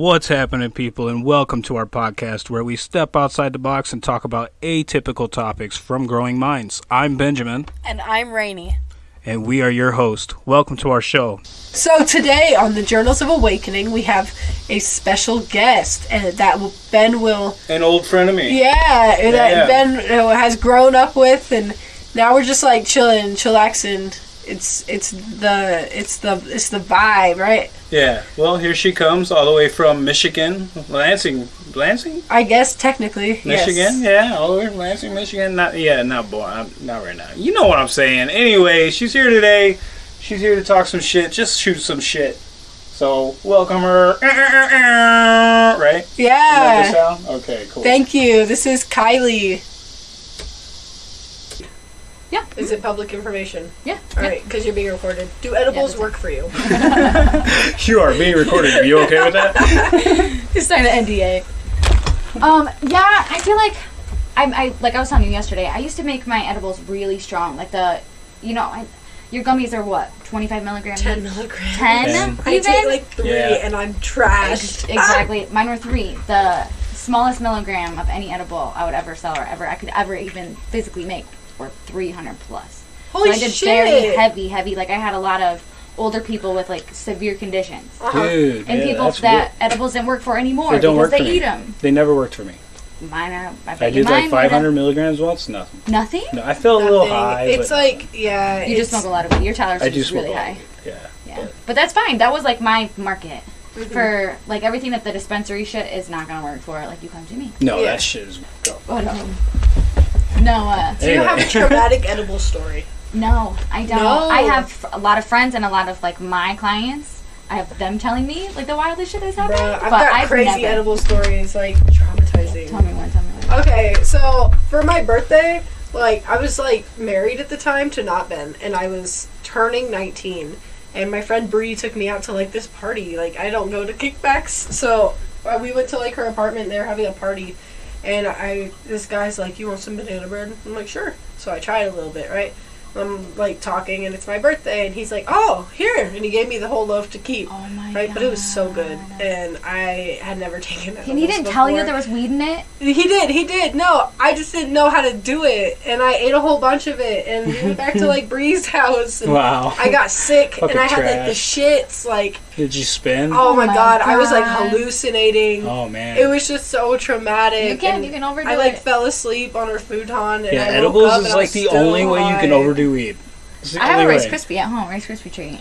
What's happening, people, and welcome to our podcast where we step outside the box and talk about atypical topics from growing minds. I'm Benjamin, And I'm Rainey. and we are your host. Welcome to our show. So today on the Journals of Awakening, we have a special guest, and that will, Ben will, An old friend of me. yeah, Yeah. that Ben uh, has grown up with, and now we're just like chilling, chillaxing. It's it's the it's the it's the vibe, right? Yeah. Well, here she comes, all the way from Michigan, Lansing, Lansing, I guess technically, Michigan. Yes. Yeah, all the way from Lansing, Michigan. Not yeah, not boy, I'm, uh, not right now. You know what I'm saying. Anyway, she's here today. She's here to talk some shit. Just shoot some shit. So welcome her. Right. Is that the Yeah. sound? Okay, cool. Thank you. This is Kylie. Yeah. Is it public information? Yeah. All right, because you're being recorded. Do edibles that's work for you? You are being recorded. Are you okay with that? It's signed an NDA. Um. Yeah. I feel like I'm. I like I was telling you yesterday. I used to make my edibles really strong. Like the, you know, I, your gummies are what 25 milligrams. 10 milligrams. 10 Ten. I even. take like three Yeah. and I'm trashed. exactly. Mine were three. The smallest milligram of any edible I would ever sell or ever I could ever even physically make were 300 plus. Holy so I did shit! very heavy, heavy. Like I had a lot of older people with like severe conditions. Uh-huh. Dude. And yeah, people that's that edibles didn't work for anymore They don't because work they for me. them. They never worked for me. Mine are. I, bet I did like mine would've- 500 milligrams once. Nothing. Nothing. No, I felt a little high. It's like yeah. You just smoke a lot of weed. Your tolerance is really high. Yeah. Yeah, but that's fine. That was like my market Mhm. for like everything that the dispensary shit is not gonna work for. Like you come to me. No, Yeah. that shit is. Go. But um, no, uh, Do you have a traumatic edible story? no, I don't. No. I have a lot of friends and a lot of like my clients. I have them telling me like the wildest shit that's happened. Bruh, I've but got I've crazy never. edible stories, like traumatizing. Tell me one. Tell me one. Okay, so for my birthday, like I was like married at the time to not Ben, and I was turning 19, and my friend Bree took me out to like this party. Like I don't go to kickbacks, so uh, we went to like her apartment. They were having a party, and I this guy's like, "You want some banana bread?" I'm like, "Sure." So I tried a little bit, right? I'm like talking, and it's my birthday, and he's like, "Oh, here!" And he gave me the whole loaf to keep. Oh my Right, god. but it was so good, and I had never taken it. And he didn't tell you there was weed in it. He did, he did. No, I just didn't know how to do it, and I ate a whole bunch of it, and we went back to like Bree's house. And Wow. I got sick, and I had like the shits. Like, Did you spin? Oh, oh, my my god, I was like hallucinating. Oh, man. It was just so traumatic. You can. and You can overdo I like it. fell asleep on her futon, and yeah, I woke edibles up is and like the still only way you can high. overdo weed. I have a Rice way. Krispie at home, Rice Krispie treat.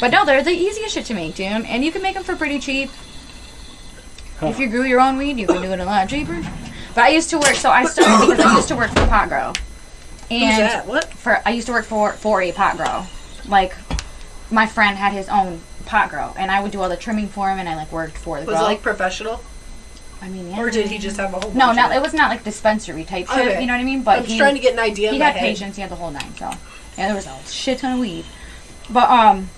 But no, they're the easiest shit to make, dude. And you can make them for pretty cheap. Huh. If you grew your own weed, you can do it a lot cheaper. But I used to work, so I started because I used to work for Pot Grow. Who's And that? What? for I used to work for for a pot grow. Like my friend had his own pot grow, and I would do all the trimming for him, and I like worked for the Was grow. it like professional, I mean, yeah. or did he just have a whole? No, bunch not of it was not like dispensary type shit. Okay. You know what I mean? But I'm he, trying to get an idea. he in my had head. patience. He had the whole nine. So yeah, there was a shit ton of weed. But um,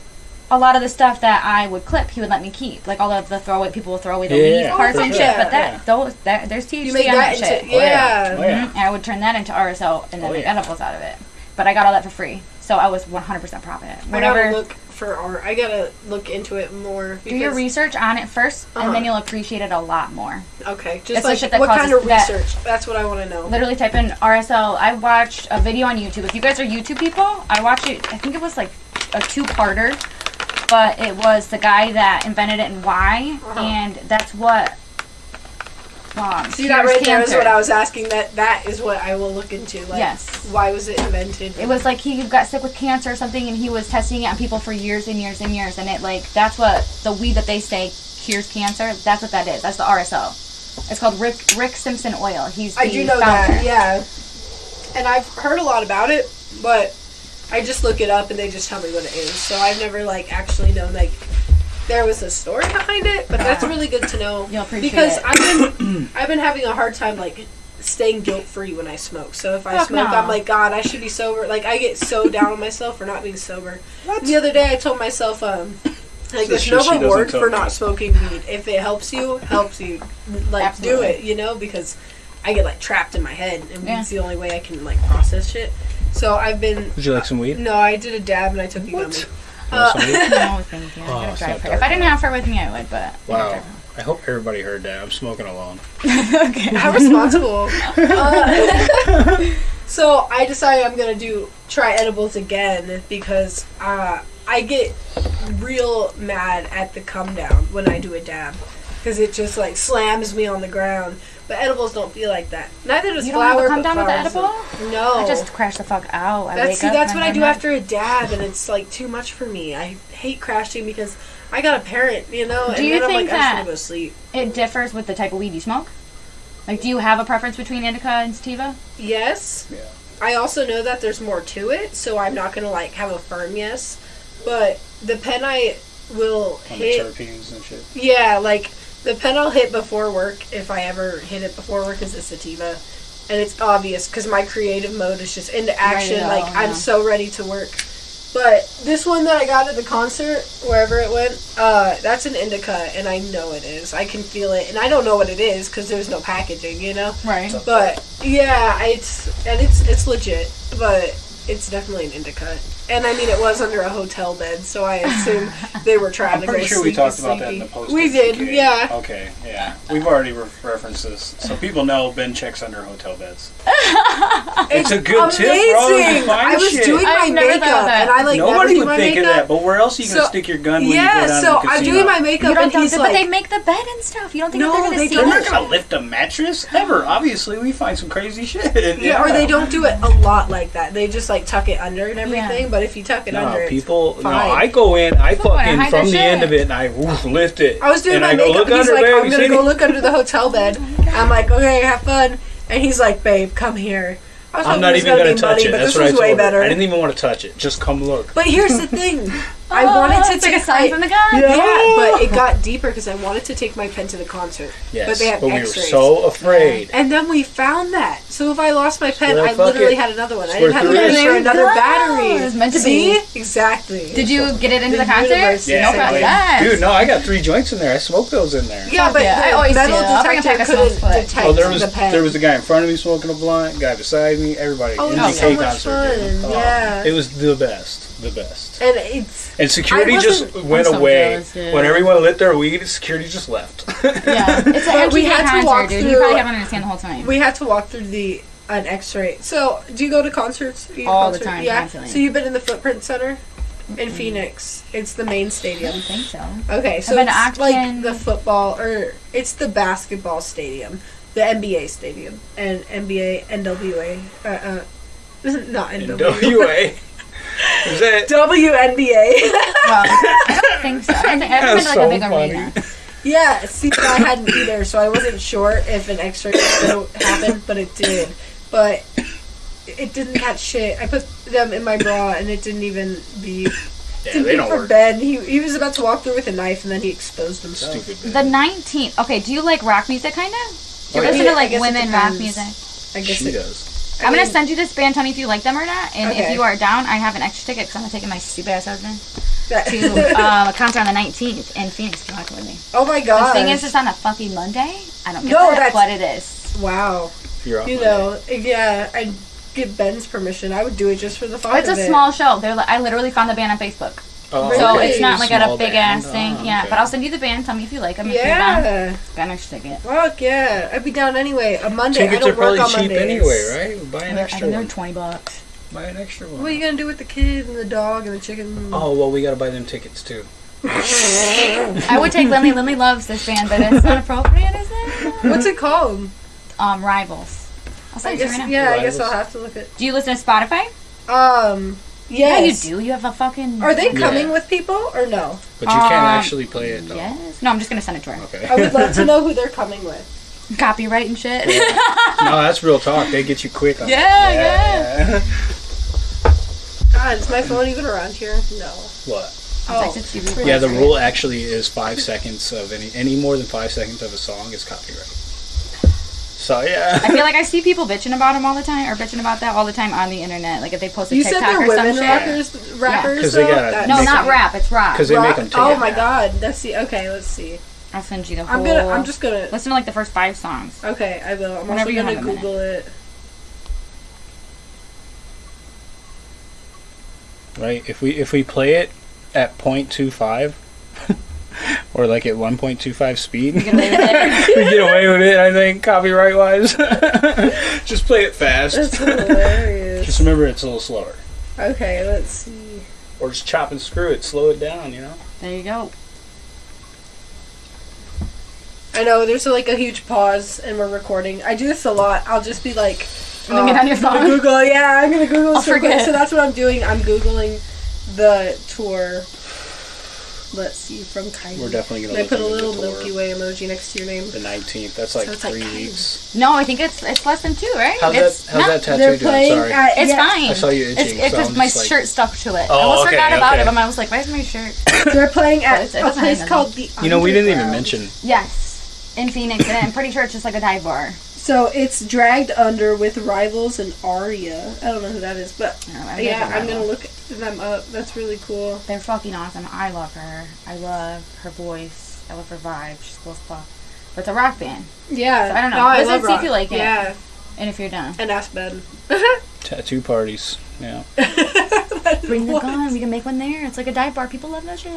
a lot of the stuff that I would clip, he would let me keep. Like all of the throwaway people would throw away the Yeah. leaf parts Oh, and shit. sure. But that those that there's THC You made on that that, into shit. yeah. Oh, yeah. Mhm, And I would turn that into RSO and then Oh, make yeah. edibles out of it. But I got all that for free, so I was 100% profit. I Whatever. gotta look for art. I gotta look into it more. Do your research on it 1st Uh-huh. and then you'll appreciate it a lot more. Okay, just the like shit that what kind causes of that- research? That's what I want to know. Literally type in RSO. I watched a video on YouTube. If you guys are YouTube people, I watched it. I think it was like a two-parter, but it was the guy that invented it and why, Uh-huh. and that's what. Um, See that right there is what I was asking. That that is what I will look into. Like, Yes. Why was it invented? It was like he got sick with cancer or something, and he was testing it on people for years and years and years, and it like that's what the weed that they say cures cancer. That's what that is. That's the RSO. It's called Rick Rick Simpson oil. He's the I do know founder. that. Yeah. And I've heard a lot about it, but I just look it up and they just tell me what it is. So I've never like actually known like there was a story behind it. But that's really good to know You'll appreciate because it. I've been I've been having a hard time like staying guilt free when I smoke. So if I Fuck smoke, no. I'm like, God, I should be sober. Like I get so down on myself for not being sober. The other day, I told myself, um, like, The there's no reward for not smoking weed. If it helps you, helps you. Like, Absolutely. do it. You know, because I get like trapped in my head, and Yeah. it's the only way I can like process shit. So I've been. Would you like some weed? No, I did a dab and I took a What? gummy. Uh. No, thank you. Oh, it's not If I didn't have her with me, I would, but I Wow. I hope everybody heard that. I'm smoking alone. okay. How responsible. Uh, so I decided I'm gonna do try edibles again because uh, I get real mad at the come down when I do a dab because it just like slams me on the ground. But edibles don't feel like that. Neither does You don't have flour. a come down with the edible? No. I just crash the fuck out. I That's wake see, that's and what I do like- after a dab, and it's like too much for me. I hate crashing because I got a parent, you know, Do and you then I'm think like, I that- just want to go sleep. It differs with the type of weed you smoke. Like, do you have a preference between indica and sativa? Yes. Yeah. I also know that there's more to it, so I'm not gonna like have a firm yes. But the pen I will On the hit, terpenes and shit. yeah, like the pen I'll hit before work, if I ever hit it before work, is the sativa, and it's obvious because my creative mode is just into action. go, like yeah. I'm so ready to work. But this one that I got at the concert, wherever it went, uh, that's an indica, and I know it is. I can feel it, and I don't know what it is because there's no packaging, you know. Right. But yeah, it's and it's it's legit, but it's definitely an indica. And I mean, it was under a hotel bed, so I assume they were trying I'm to pretty go sure we talked about that in the post. We did, Okay. yeah. Okay, yeah. We've already re- referenced this, so people know Ben checks under hotel beds. It's a good tip, bro. Amazing. I was shit. doing my I've never thought of makeup, and I like never Nobody do would my think makeup. of that, but where else are you gonna So- stick your gun when you go yeah, down so to the I'm doing my makeup, don't and think he's like, but they make the bed and stuff. You don't think No, they're gonna they see They're don't. gonna lift a mattress ever. Obviously, we find some crazy shit. Yeah, or they don't do it a lot like that. They just like tuck it under and everything. Yeah. But if you tuck it No, under, it's people. No. I go in. I People wanna fucking hide from their the end of it, and I woof, lift it. I was doing my I makeup. Look and he's under, like, babe. I'm gonna go look under the hotel bed. Oh I'm like, okay, have fun. And he's like, babe, come here. I was I'm not it was even gonna touch money, it. But That's this what I told way her. better. I didn't even want to touch it. Just come look. But here's the thing. I Oh, wanted to it's like take a sign from the God. Yeah, but it got deeper because I wanted to take my pen to the concert. Yes, but they have we were X-rays. so afraid. And then we found that. So if I lost my pen, Well, I fuck literally it. had another one. I It's didn't have to worth the pay for There you another go. battery. It's meant to See? be. Exactly. Did you get it into The the, concert? universe Yeah, no problem. Yes. Dude, no, I got three joints in there. I smoked those in there. Yeah, but Yeah, I the always metal do. I'll bring a detector pack of couldn't smokes, but- detect Oh, there was the pen. there was a guy in front of me smoking a blunt, guy beside me, everybody. Oh, MGK so much concert, dude. fun, Oh, yeah. it was the best, the best. and it's And security just went so away jealous, when everyone lit their weed. Security just left. Yeah, it's a we MGK had to walk dude. through- You probably haven't understand the whole time. we had to walk through the an X-ray. So, do you go to concerts? You go to All the time, Yeah. constantly. So you've been in the Footprint Center in Phoenix. It's the main stadium. don't think so. Okay, so been to it's like the football or it's the basketball stadium, the NBA stadium, and NBA NWA. Uh, uh, not NWA. NWA. Is that? WNBA. Well, I don't think so. I don't think, I haven't been to like so a big funny. arena. yeah, see, I hadn't either, so I wasn't sure if an X-ray was going to happen, but it did. But it didn't catch shit. I put them in my bra, and it didn't even be. Yeah, Didn't they be don't for work. Ben. He he was about to walk through with a knife, and then he exposed himself. Stupid. The 19th. Okay, do you like rock music, kind of? Oh, do you Oh, yeah. listen Yeah, to I like guess it women rock depends. music? I guess She it, does. I I'm gonna send you this band. Tell me if you like them or not. And if you are down, I have an extra ticket because I'm gonna take my stupid ass husband to um, a concert on the 19th in Phoenix. If you want to come with me. oh my god! The thing is, it's on a fucking Monday. I don't get No, that, that's- but it is. wow. You're off You Monday. know, yeah, I'd give Ben's permission. I would do it just for the fun It's a it. small show. They're like, I literally found the band on Facebook, Oh, so okay. it's not like at a big band. ass thing. Oh, Yeah, okay. but I'll send you the band. Tell me if you like them. If you're down, Yeah. got an extra ticket. Fuck yeah. I'd be down anyway. A Monday. Tickets I are don't work probably on cheap Mondays. anyway, right? Buy an I extra think they're one. twenty bucks. Buy an extra one. What are you gonna do with the kid and the dog and the chicken? Oh well, we gotta buy them tickets too. I would take Lindley. Lindley loves this band, but it's not appropriate, is it? What's it called? Um, Rivals. I'll I send it to you right now. yeah. I guess Rivals. I'll have to look at. Do you listen to Spotify? Um. Yeah, you do. You have a fucking. Are they Yeah. coming with people or no? But you can't Um, actually play it though. Yes. No, I'm just gonna send it to her. Okay. I would love to know who they're coming with. Copyright and shit. no, that's real talk. They get you quick. On Yeah, that. yeah. God, is my phone even around here? No. what? I'll Oh. text it to you. Yeah, the rule actually is five seconds of any any more than five seconds of a song is copyright. So yeah. I feel like I see people bitching about them all the time, or bitching about that all the time on the internet. Like if they post a You said they're or some women shit. rappers. Rappers. 'Cause they though? No, not them- rap. It's rock. Because they make them take Oh my back. god. That's the okay. Let's see. I'll send you the whole. I'm gonna. I'm just gonna. listen to like the first five songs. Okay, I will. I'm Whenever also gonna have a minute. Google it. Right. If we if we play it at point two five, or like at 1.25 speed. Get away with it. we get away with it, I think, copyright wise. Just play it fast. That's hilarious. Just remember it's a little slower. Okay, let's see. Or just chop and screw it, slow it down, you know? There you go. I know there's like a huge pause and we're recording. I do this a lot. I'll just be like, And then get uh, on your phone. Google. Yeah, I'm gonna Google I'll this real quick. forget. So that's what I'm doing. I'm googling the tour. Let's see from Kylie. We're definitely gonna I look put a little the. Milky Way emoji next to your name. The 19th. That's like So it's like three weeks. No, I think it's it's less than two, right? How's it's that? How's not- that tattoo They're doing? playing. Sorry. At, It's yeah, fine. I saw you It's itching, so because I'm my like- shirt stuck to it. I Oh, almost okay, forgot about okay. it, but I was like, "Where's my shirt?" They're playing at But it a place called the. You know, we didn't even mention. Yes, in Phoenix, and I'm pretty sure it's just like a dive bar. So it's dragged under with rivals and Aria. I don't know who that is, but No, yeah, I'm gonna look them up. That's really cool. They're fucking awesome. I love her. I love her voice. I love her vibe. She's cool as fuck. But it's a rock band, Yeah, I don't know. No, I Listen, love see if you like it. Yeah, and if you're done, and ask Ben. Tattoo parties. Yeah. bring the What? gun. We can make one there. It's like a dive bar. People love that shit.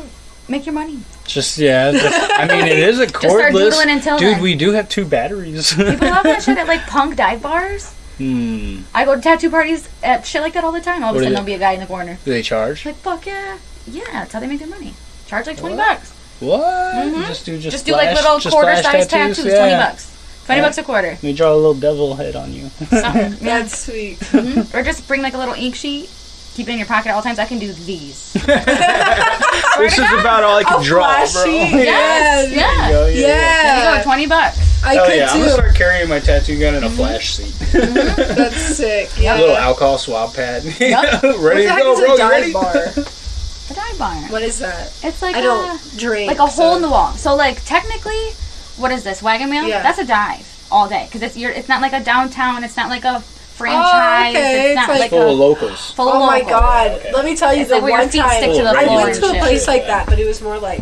Make your money. Just, yeah. just- I mean, it is a start cordless. doodling until Dude, then. we do have two batteries. People love that shit at like punk dive bars. Hmm. I go to tattoo parties at shit like that all the time. All of a sudden it? there'll be a guy in the corner. Do they charge? Like fuck yeah, yeah. That's how they make their money. Charge like twenty What? bucks. What? Mhm. Just do just, Just, do like flash- little quarter size tattoos. Yeah. Twenty bucks. Twenty Yeah. bucks a quarter. Let me draw a little devil head on you. Something. yeah. That's sweet. Mhm. Or just bring like a little ink sheet. Keep it in your pocket at all times. I can do these. this is about all I can A draw, flash bro. sheet. Yes, Yeah. yeah. There you go, There you Yeah, go. Twenty bucks. I Hell could yeah, I'm too. gonna start carrying my tattoo gun in a Mm-hmm. flash seat. That's sick. Yeah. a little alcohol swab pad. Yup. ready to go, bro? a You dive ready? bar? A dive bar. What is that? It's like I a, don't drink. like a hole in the wall. So like technically, what is this wagon wheel? Yeah. That's a dive all day because it's you're, it's not like a downtown. It's not like a franchise. okay. It's not It's like- like Full of a locals. full of Oh my local. god! Okay. Let me tell you, It's the like where your one feet time stick to the I floor went and to a shit. place like that, but it was more like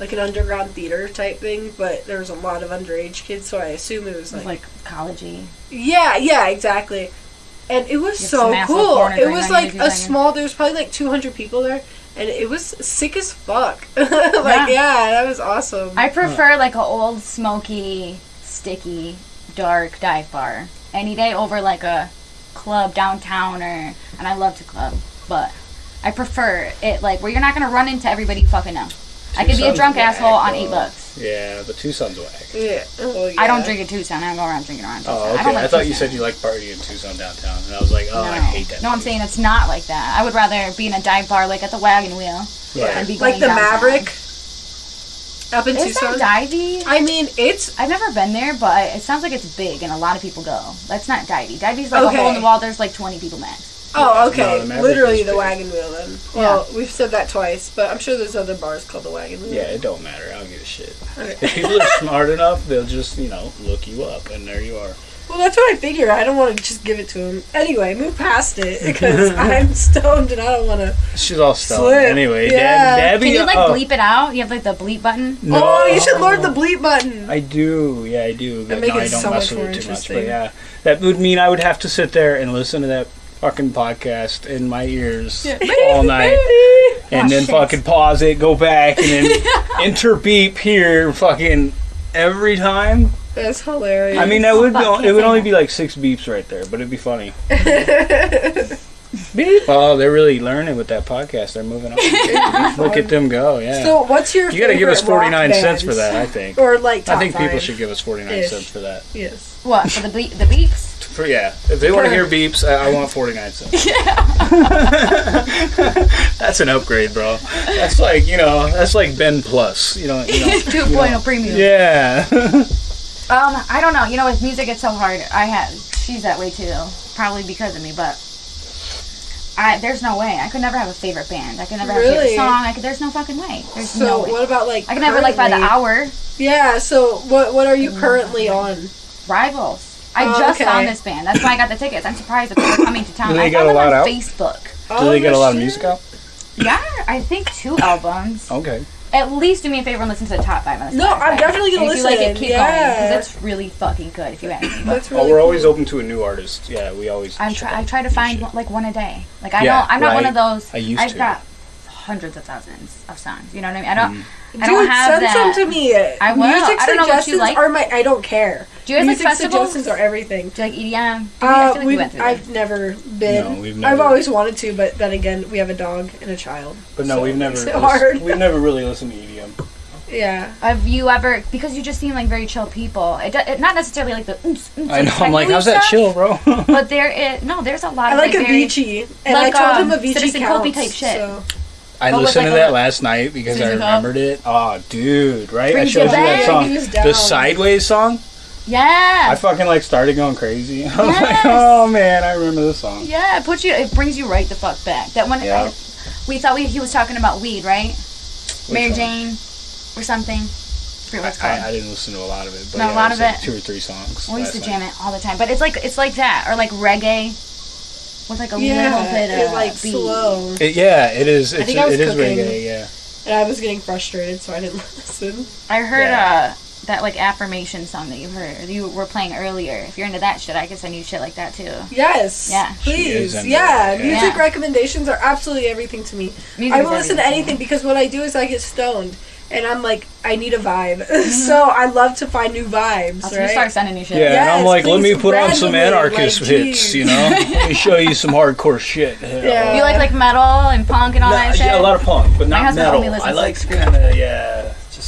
like an underground theater type thing. But there was a lot of underage kids, so I assume it was like, like collegey. yeah, yeah, exactly. And it was so cool. It was like a small. There was probably like 200 people there, and it was sick as fuck. like Yeah. yeah. that was awesome. I prefer like an old smoky, sticky, dark dive bar any day over like a club downtown or. And I love to club, but I prefer it like where you're not gonna run into everybody fucking know. I could be a drunk whack, asshole on eight bucks. Yeah, but Tucson's whack. yeah. Oh, yeah. I don't drink at Tucson. I don't go around drinking around oh, Tucson. Oh, I, okay. don't I, like thought you said you like partying in Tucson downtown, and I was like, oh, no. I hate that. No, I'm saying it's not like that. I would rather be in a dive bar like at the Wagon Wheel Yeah. and be Like the downtown. Maverick up in Is Tucson. that divey? I mean, it's I've never been there, but it sounds like it's big and a lot of people go. That's not divey. Divey's like a hole in the wall. There's like 20 people max. Oh, No, okay. the Literally the wagon wheel then. Well, we've said that twice, but I'm sure there's other bars called the wagon wheel. Yeah, it don't matter. I don't give a shit. Okay. If people are smart enough, they'll just, you know, look you up, and there you are. Well, that's what I figure. I don't want to just give it to him. Anyway, move past it because I'm stoned and I don't want to. She's all stoned. Slip. Anyway, Yeah. Dab, Dabby. Can you like oh, bleep it out? You have like the bleep button. No. Oh, you should learn the bleep button. I do, yeah, I do. That But make no, it I don't so mess much with more it too much. But interesting. yeah, that would mean I would have to sit there and listen to that fucking podcast in my ears all night, and Oh, then shit. fucking pause it, go back, and then enter beep here, fucking every time. That's hilarious. I mean, that would be, it would only be like six beeps right there, but it'd be funny. Beep. Oh, they're really learning with that podcast. They're moving on. Look at them go. Yeah. so, what's your? you got to give us 49 cents for that, I think. Or like top I think people five? should give us 49 cents for that. Yes. What for the bleep? The beeps? For yeah, if they want to hear beeps, I, I want 49 cents. Yeah. that's an upgrade, bro. That's like, you know, that's like Ben Plus, you know, you know. 2.0 premium. Yeah. Um, I don't know. You know, with music, it's so hard. I have. She's that way too. Probably because of me, but. I, there's no way. I could never have a favorite band. I could never have a favorite song. I could, there's no fucking way. There's So, no way. what about like? I can never like by the hour. Yeah. So, what what are you currently on? Rivals. I Oh, just okay. found this band. That's why I got the tickets. I'm surprised that they're coming to town. Do they I got found a them lot on out? Facebook. Do they get a lot of music out? Yeah, I think two albums. Okay. At least do me a favor and listen to the top five on the No, I'm definitely gonna And if you like listen, it, keep yeah. going because it's really fucking good. If you ask me. But That's really. Oh, we're always open to a new artist. Yeah, we always. I'm try. I try to find one, like one a day. Like I Yeah, don't. I'm not one of those. I used I've to. got hundreds of thousands of songs. You know what I mean? I don't. Mm. I don't Dude, have send that. some to me. I will. Music I don't know what you suggestions like. are my. I don't care. Do you guys like Music festivals? suggestions are everything. Do you like EDM? I Uh, feel like we we've, went I've this. never been. No, we've never. I've always wanted to, but then again, we have a dog and a child. But no, so we've never. makes it lis- hard. We've never really listened to EDM. Yeah. Have you ever? Because you just seem like very chill people. It, do- it not necessarily like the. oomps, oomps, I know. I'm like, how's that stuff, chill, bro? But there is no. There's a lot I of like like, Avicii, and like, I told um, him Avicii Citizen counts. Kobe type shit. So. I listened to that last night because I Susan remembered it. Oh, dude, right? I showed you that song. The. Sideways song. Yeah. I fucking like started going crazy. I was like, oh man, I remember this song. Yeah, it puts you. It brings you right the fuck back. That one. Yeah. I, we thought we, he was talking about weed, right? Mary one? Jane, or something. I what it's I, called. I didn't listen to a lot of it, but Not a lot of like it. two or three songs. we used to jam night. it all the time, but it's like it's like that, or like reggae, with like a little Yeah, bit it of like beat. slow, It, yeah, it is. It's, think I was it is cooking. reggae. Yeah. and I was getting frustrated, so I didn't listen. I heard Yeah. uh that like affirmation song that you heard you were playing earlier. If you're into that shit, I can send you shit like that too. Yes. Yeah. Please. Yeah. that, yeah. Music Yeah. recommendations are absolutely everything to me. Music I will listen to anything because what I do is I get stoned. And I'm like, I need a vibe. Mm-hmm. so I love to find new vibes, I'll right? start sending you shit. Yeah, and I'm Yes, like, let me please, put on some anarchist like, hits, you know? let me show you some hardcore shit. Yeah. You like like metal and punk and all that Nah, shit. yeah, a lot of punk, but not husband metal. only I like like, screamo. kind of, yeah,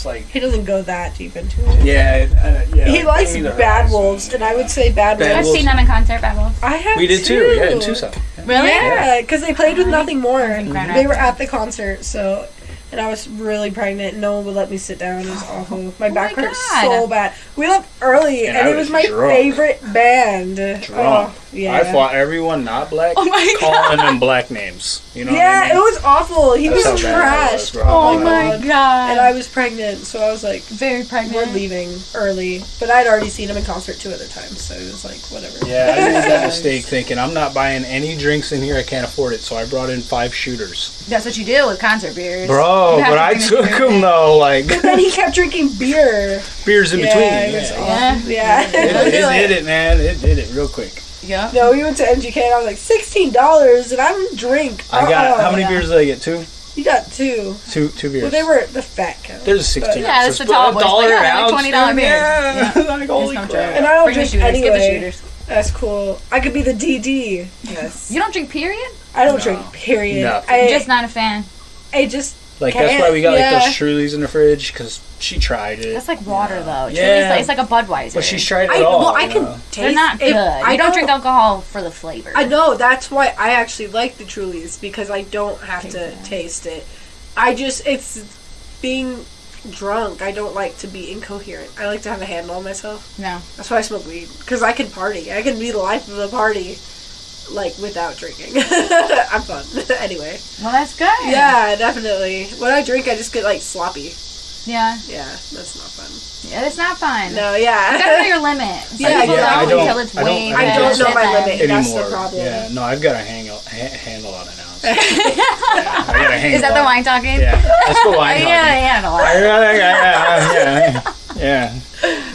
just like, He doesn't go that deep into it. yeah, uh, yeah. He likes Bad Wolves, and I would say Bad, Bad I've seen them in concert, Bad Wolves. I have We did too, yeah, in Tucson. Really? Yeah, because they played with nothing more. Grand They were at the concert, so. And I was really pregnant. No one would let me sit down. It was awful. My back my hurt God. so bad. We left early, And and, it was was my drunk. favorite band. Drunk. Oh, yeah. I fought everyone not black, Oh my calling them black names. You know yeah, what I mean? it was awful. He That's was how bad was, trash. Oh my my God. god. And I was pregnant, so I was like, very pregnant. we're leaving early. But I'd already seen him in concert two other times, so it was like, whatever. Yeah, I made that mistake thinking I'm not buying any drinks in here. I can't afford it, so I brought in five shooters, That's what you do with concert beers. bro. But I took beer. them though, like then he kept drinking beer. beers in yeah, between. it was Yeah. awful. Yeah. It, it did it, man. It did it real quick. Yeah. No, we went to MGK and I was like, sixteen dollars, and I don't drink. I got Uh-uh. how many yeah. beers did I get? Two, You got two. two, two beers. Well, they were the fat count. There's a sixteen. Yeah, ounces, that's the but tall a boys, dollar but yeah, like $20 dude, beers. Yeah, Yeah. like holy crap. And I don't Bring the drink shooters. Give the anyway. shooters. That's cool. I could be the DD. Yes. You don't drink, period? I don't No. drink. Period. Nothing. I Just not a fan. I just Like that's why we got Yeah. like those Trulies in the fridge because she tried it. That's like water, though. Yeah. like, it's like a Budweiser. but she's tried it I all. well I can know? taste. They're not it. good. I you don't drink alcohol for the flavor. I know that's why I actually like the Trulies because I don't have Taste to it. taste it. I just it's being drunk. I don't like to be incoherent. I like to have a handle on myself. No. That's why I smoke weed because I can party. I can be the life of the party, like without drinking. I'm fun anyway. Well, that's good. Yeah, definitely. When I drink, I just get like sloppy. Yeah. Yeah, that's not fun. Yeah, it's not fun. No, You gotta know your limit. Some Yeah, people yeah, I don't, don't- until it's I don't- way I I don't know my then. limit. That's the anymore. problem. Yeah, no, I've got a hang ha- handle on it now. Yeah, I got a handle. Is that the wine talking? Yeah, that's the wine. Yeah, talking. yeah, yeah, I got it, yeah, yeah, yeah,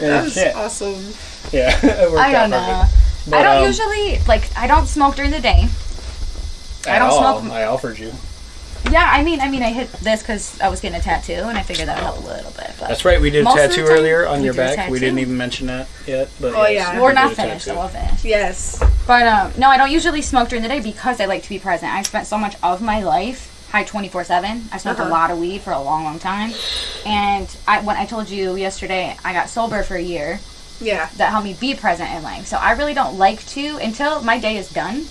yeah. That was awesome. Yeah, it worked I don't out know. Perfect. But, I don't um, usually like. I don't smoke during the day. I don't all. smoke- I offered you. Yeah, I mean, I mean, I hit this because I was getting a tattoo, and I figured that would help a little bit. But That's right. We did a Most of the tattoo earlier on your back. We didn't even mention that yet. But Oh, yes, yeah. we we're not finished, so tattoo. we'll finish. Yes. But um, no, I don't usually smoke during the day because I like to be present. I spent so much of my life high twenty four seven. I smoked Uh-huh. a lot of weed for a long, long time, and I when I told you yesterday I got sober for a year. Yeah. that help me be present in life. So I really don't like to until my day is done.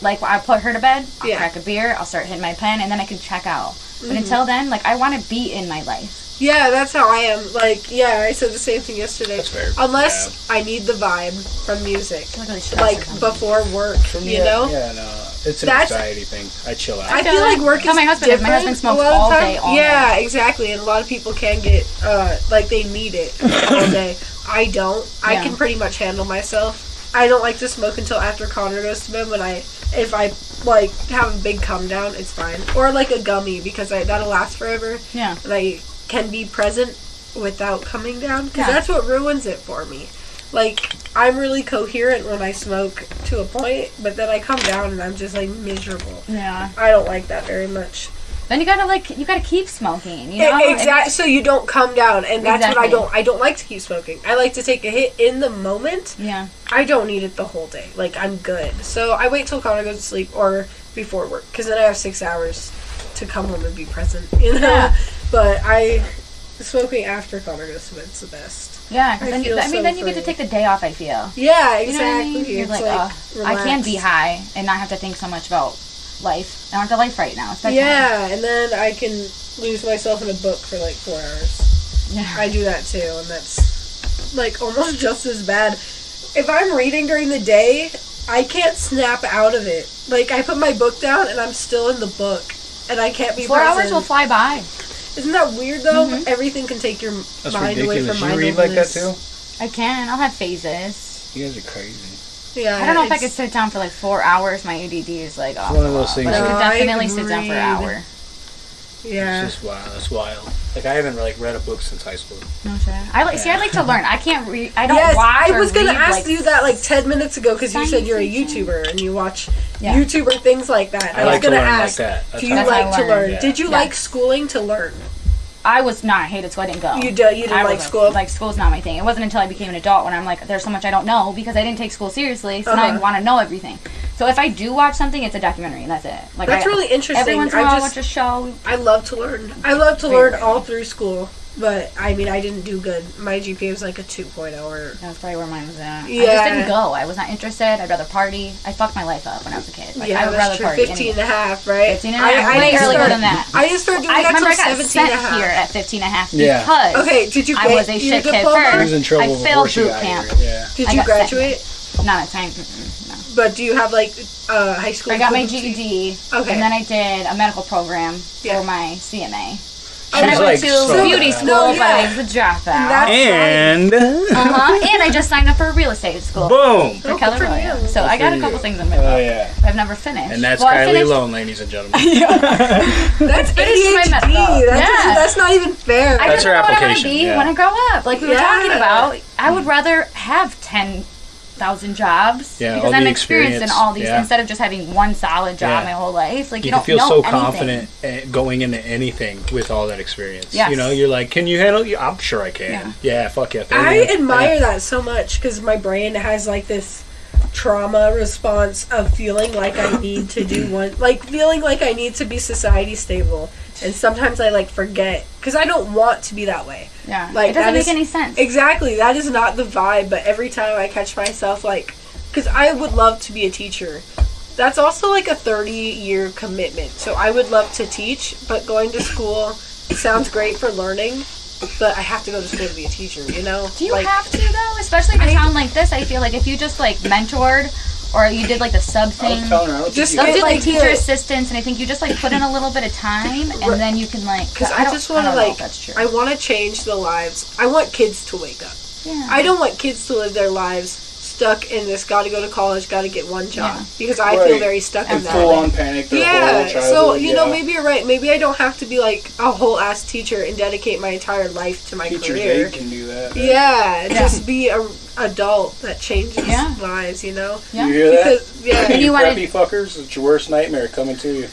Like I put her to bed, I'll Yeah. crack a beer, I'll start hitting my pen, and then I can check out. But Mm-hmm. until then, like I want to be in my life. Yeah, that's how I am. Like, yeah, I said the same thing yesterday. That's fair. Unless I need the vibe from music, like, like before work, you yeah, know. Yeah, no, it's an That's- anxiety thing. I chill out. I feel feel like like- work is my husband if different. my husband smokes a all time. day, all yeah, exactly. And a lot of people can get uh, like they need it all day. I don't. I Yeah. can pretty much handle myself. I don't like to smoke until after Connor goes to bed. When I, if I like have a big come down, it's fine. Or like a gummy because I, that'll last forever. yeah, and I can be present without coming down because Yeah. that's what ruins it for me. Like I'm really coherent when I smoke to a point, but then I come down and I'm just like miserable. yeah. I don't like that very much. Then you gotta like you gotta keep smoking. You know exactly. So you don't come down, and that's what I don't. I don't like to keep smoking. I like to take a hit in the moment. Yeah. I don't need it the whole day. Like I'm good. So I wait till Connor goes to sleep or before work because then I have six hours to come home and be present. You know. Yeah. But I smoking after Connor goes to bed's the best. Yeah, 'cause I then you, I mean, so then you get to take the day off. I feel. Yeah, You know what I exactly. mean? You're It's like, like, "Ugh, I can be high and not have to think so much about life. I don't have to life right now. Yeah, and then I can lose myself in a book for like four hours. Yeah. I do that too, and that's like almost just as bad. If I'm reading during the day, I can't snap out of it. Like I put my book down and I'm still in the book, and I can't be Four present. hours will fly by. Isn't that weird though? Mhm. Everything can take your That's mind away ridiculous. from You read like that mindfulness. too? I can. I'll have phases. You guys are crazy. Yeah, I don't know if I it's- could sit down for like four hours. My ADD is like off. one of those wall. things But I that- could No, I definitely sit down for an agreed. hour. Yeah. It's just wow. That's wild. Like I haven't like read a book since high school. No shit. I like. See, I like to learn. I can't read. I don't Yes, watch. I was gonna read, ask like, you that like ten minutes ago because you said you're a YouTuber and you watch Yeah. YouTuber things like that. I I, was like to gonna learn like ask, that. Do you how- That's how like to learn. learn? Yeah. Did you Yeah. like schooling to learn? I was not. I hated school. I didn't go. You do- you didn't I like school? Like school's not my thing. It wasn't until I became an adult when I'm like, there's so much I don't know because I didn't take school seriously. So now I Uh-huh. want to know everything. So if I do watch something, it's a documentary and that's it. Like That's I, really interesting. Every once in a I while, I just- watch a show. I love to learn. I love to learn rare. all through school, but I mean, I didn't do good. My GPA was like a 2.0 or. That's probably where mine was at. Yeah. I just didn't go. I was not interested. I'd rather party. I fucked my life up when I was a kid. Like, I yeah, would that's rather true. party. 15 anyway. and a half, right? 15 and a half. Way didn't earlier start- than that. I just started doing I that remember I got 17 sent and a half. here at 15 and a half Yeah. because Okay, did you I was a shit kid diploma? He first. was in trouble I failed she boot camp. Yeah. Did I you got sent. graduate? Not a time. mm-mm, no. But do you have like uh, high school? I got my equivalency? GED, Okay. and then I did a medical program Yeah. for my CMA. She And then I went like to so beauty school, No, but yeah. I was a dropout. That's And uh-huh. and I just signed up for a real estate school boom. for Oh, Keller Williams. So I got a couple you. things in my Oh yeah. I've never finished. And that's well, I Kylie finished- Lone, ladies and gentlemen. That's finished my ADHD. That's, Yeah. that's not even fair. I That's just her know what I want to be yeah. when I grow up. Like we were Yeah. talking about, I would rather have ten thousand jobs Yeah, because all I'm the experienced in all these yeah. instead of just having one solid job Yeah. my whole life. Like you, you don't feel know so anything. confident eh, going into anything with all that experience. Yes. You know, you're like, can you handle? it? I'm sure I can. Yeah, fuck yeah. I admire Yeah. that so much because my brain has like this trauma response of feeling like I need to do one, like feeling like I need to be society stable. And sometimes I like forget because I don't want to be that way. Yeah, Like, it doesn't that make is- any sense. Exactly, that is not the vibe. But every time I catch myself, like, because I would love to be a teacher. That's also like a 30 year commitment. So I would love to teach, but going to school sounds great for learning, but I have to go to school to be a teacher, you know? Do you like, have to though? Especially in a town like this, I feel like if you just like mentored or you did like the sub I thing. was telling her, I don't Just think They'll you do like like teacher assistants, and I think you just like put in a little bit of time, and Right. then you can like. Because I, don't- just want to don't know if like, that's true. I want to change the lives. I want kids to wake up. yeah. I don't want kids to live their lives stuck in this. Got to go to college. Got to get one job. Yeah. Because I feel very stuck in And that. full on panic their yeah. whole. So you know, yeah. maybe you're right. Maybe I don't have to be like a whole ass teacher and dedicate my entire life to my teachers career. aid can do that. Yeah, Yeah. just be a adult that changes Yeah. lives. You know. Yeah. You hear that? Because yeah. And you, you wanna- preppy fuckers, it's your worst nightmare coming to you.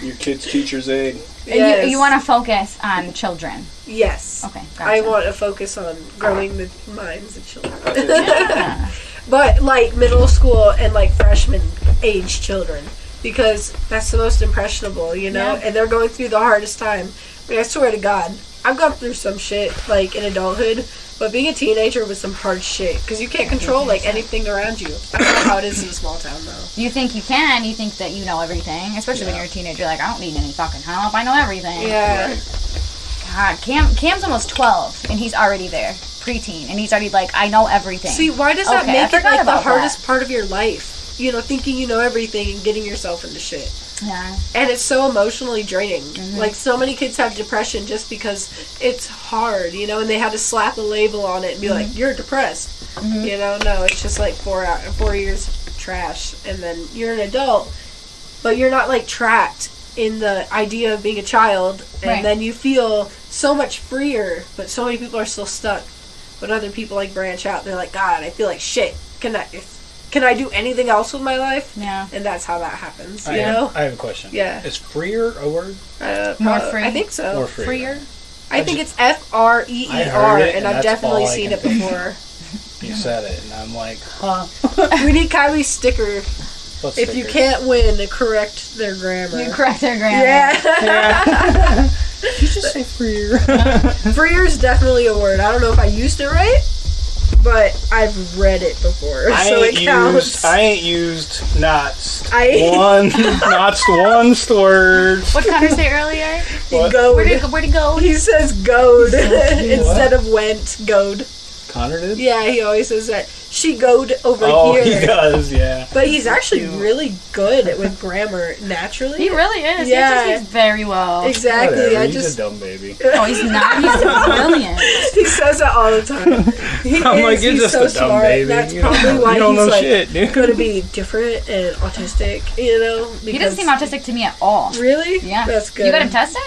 your kid's teacher's aid. And yes. you, you want to focus on children. Yes. Okay, gotcha. I want to focus on growing the minds of children. Yeah. but like middle school and like freshman age children because that's the most impressionable, you know, Yeah. and they're going through the hardest time. I, mean, I swear to God, I've gone through some shit like in adulthood, but being a teenager was some hard shit because you can't control like anything around you. I don't know how it is in a small town though. You think you can, you think that you know everything, especially when you're a teenager. Like, I don't need any fucking help. I know everything. Yeah, God, Cam, Cam's almost 12, and he's already there. Preteen, and he's already like, I know everything. See, why does that Okay, I make it like the about hardest part of your life? You know, thinking you know everything and getting yourself into shit. yeah. and it's so emotionally draining. Mm-hmm. Like so many kids have depression just because it's hard, you know, and they had to slap a label on it and be Mm-hmm. like, "You're depressed." You know, no, it's just like four out four years trash, and then you're an adult, but you're not like trapped in the idea of being a child, and Right. then you feel so much freer. But so many people are still stuck. But other people like branch out. They're like, "God, I feel like shit." Can I? If, can I do anything else with my life? Yeah. And that's how that happens. I You have, know? I have a question. Yeah. Is freer a word Uh, More prob- free. I think so. or freer? Freer. I think it's F R E I E heard R, it, and and I've definitely seen it before. You said it, and I'm like, huh? we need Kylie's sticker. What's If you can't win, correct their grammar. You correct their grammar. yeah. you just say freer. Freer is definitely a word. I don't know if I used it right, but I've read it before, I so ain't it counts. used. I ain't used knots. I- one knots one word. What Connor say earlier? What? Goad. Where did where to go? He says goad instead of went. Goad. Connor did. Yeah, he always says that. She goad over Oh, here. he does. Yeah. But he's actually really good with grammar naturally. He really is. Yeah. He speaks very well. exactly. Whatever, I he's just a dumb baby. Oh, he's not. He's brilliant. he says it all the time. He I'm is, like, you're he's just so a dumb smart. baby. That's you don't, probably why you don't he's know like shit, going to be different and autistic. You know, He doesn't seem autistic to me at all. Really? Yeah. That's good. You got him tested?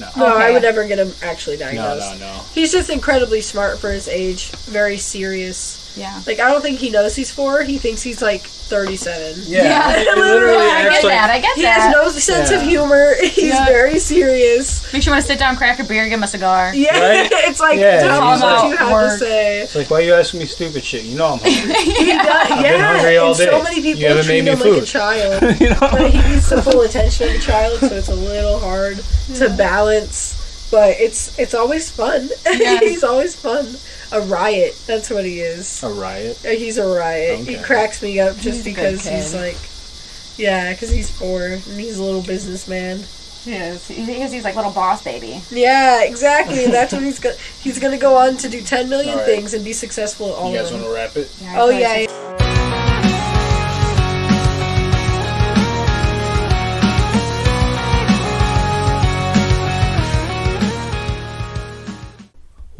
No, No, I would never get him actually diagnosed. no, diagnosed. no, no. He's just incredibly smart for his age. Very serious. Yeah. Like I don't think he knows he's four. He thinks he's like thirty-seven. Yeah, Yeah. it literally I get like that. I get He that. has no sense of humor. He's Yeah. very serious. Makes you want to sit down, crack a beer, give him a cigar. Yeah, Right? it's like Yeah, tell me he's what like- you have Work. to say. It's like, why you asking me stupid shit? You know I'm hungry. He does, I've yeah, been hungry all and so many people haven't treat made me him like a child. you know. but he needs the full attention of a child, so it's a little hard to balance. But it's it's always fun. Yes. he's always fun. A riot. That's what he is. A riot. Uh, He's a riot. He cracks me up just He's because he's like, yeah, because he's poor and he's a little businessman. He is. He- He's, he's like little boss baby. Yeah, exactly. that's what he's gonna. He's gonna go on to do ten million All right. things and be successful at all You guys of them. want to wrap it? Oh yeah.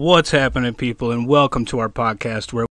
What's happening, people, and welcome to our podcast where